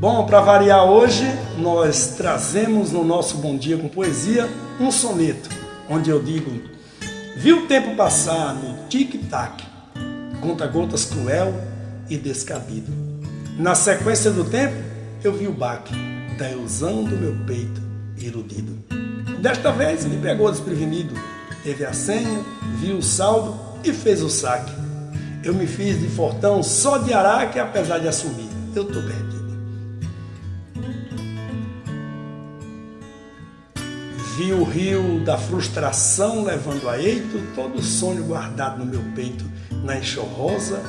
Bom, para variar hoje, nós trazemos no nosso Bom Dia com Poesia um soneto, onde eu digo Vi o tempo passar no tic-tac, conta-gotas cruel e descabido. Na sequência do tempo, eu vi o baque da ilusão do meu peito iludido. Desta vez me pegou desprevenido, teve a senha, viu o saldo e fez o saque. Eu me fiz de fortão só de araque, apesar de assumir, eu tô perdido. Vi o rio da frustração levando a eito todo o sonho guardado no meu peito, na enxorrosa,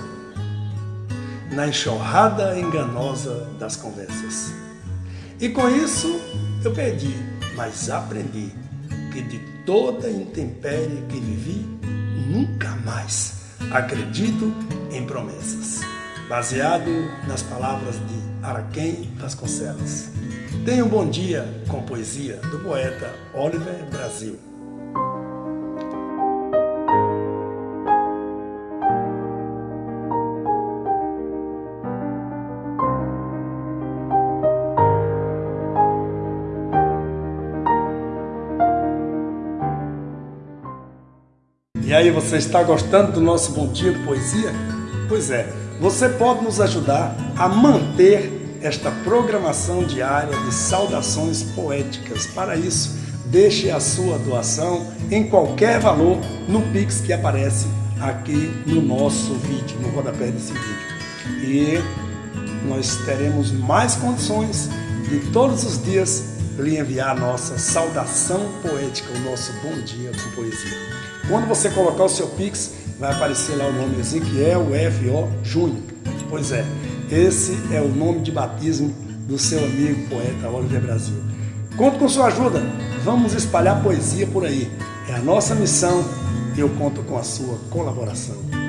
na enxurrada enganosa das conversas. E com isso eu perdi, mas aprendi que de toda intempérie que vivi, nunca mais acredito em promessas. Baseado nas palavras de Araquém Vasconcelos. Tenha um bom dia com poesia do poeta Oliver Brasil. E aí, você está gostando do nosso Bom Dia Poesia? Pois é, você pode nos ajudar a manter esta programação diária de saudações poéticas. Para isso, deixe a sua doação em qualquer valor no Pix que aparece aqui no nosso vídeo, no rodapé desse vídeo. E nós teremos mais condições de todos os dias lhe enviar a nossa saudação poética, o nosso bom dia com poesia. Quando você colocar o seu Pix, vai aparecer lá o nome Ezequiel F.O. Júnior. Pois é, esse é o nome de batismo do seu amigo poeta Oliver Brasil. Conto com sua ajuda, vamos espalhar poesia por aí. É a nossa missão e eu conto com a sua colaboração.